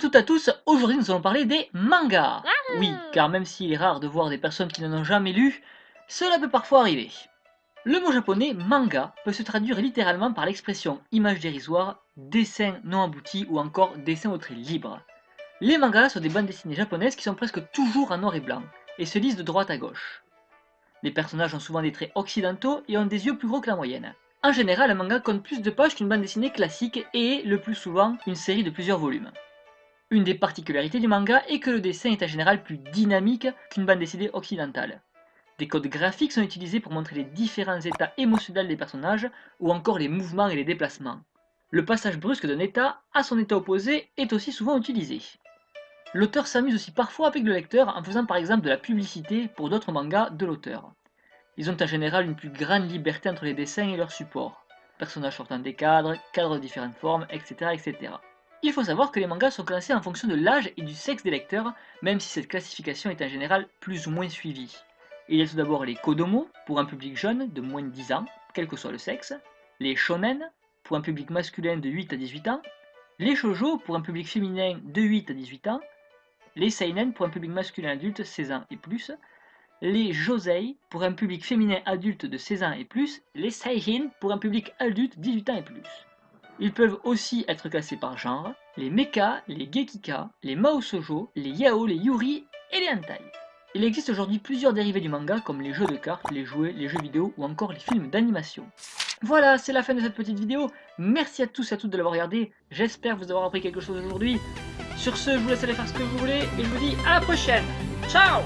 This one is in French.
toutes à tous, aujourd'hui nous allons parler des mangas. Oui, car même s'il est rare de voir des personnes qui n'en ont jamais lu, cela peut parfois arriver. Le mot japonais manga peut se traduire littéralement par l'expression image dérisoire, dessin non abouti ou encore dessin au trait libre. Les mangas sont des bandes dessinées japonaises qui sont presque toujours en noir et blanc, et se lisent de droite à gauche. Les personnages ont souvent des traits occidentaux et ont des yeux plus gros que la moyenne. En général, un manga compte plus de pages qu'une bande dessinée classique et est, le plus souvent, une série de plusieurs volumes. Une des particularités du manga est que le dessin est en général plus dynamique qu'une bande dessinée occidentale. Des codes graphiques sont utilisés pour montrer les différents états émotionnels des personnages ou encore les mouvements et les déplacements. Le passage brusque d'un état à son état opposé est aussi souvent utilisé. L'auteur s'amuse aussi parfois avec le lecteur en faisant par exemple de la publicité pour d'autres mangas de l'auteur. Ils ont en général une plus grande liberté entre les dessins et leurs supports. Personnages sortant des cadres, cadres de différentes formes, etc. etc. Il faut savoir que les mangas sont classés en fonction de l'âge et du sexe des lecteurs, même si cette classification est en général plus ou moins suivie. Il y a tout d'abord les kodomo, pour un public jeune de moins de 10 ans, quel que soit le sexe, les shonen, pour un public masculin de 8 à 18 ans, les shoujo, pour un public féminin de 8 à 18 ans, les seinen, pour un public masculin adulte 16 ans et plus, les josei, pour un public féminin adulte de 16 ans et plus, les seijin, pour un public adulte 18 ans et plus. Ils peuvent aussi être classés par genre, les mecha, les gekika, les mao les yao, les yuri et les hentai. Il existe aujourd'hui plusieurs dérivés du manga comme les jeux de cartes, les jouets, les jeux vidéo ou encore les films d'animation. Voilà, c'est la fin de cette petite vidéo. Merci à tous et à toutes de l'avoir regardé. J'espère vous avoir appris quelque chose aujourd'hui. Sur ce, je vous laisse aller faire ce que vous voulez et je vous dis à la prochaine. Ciao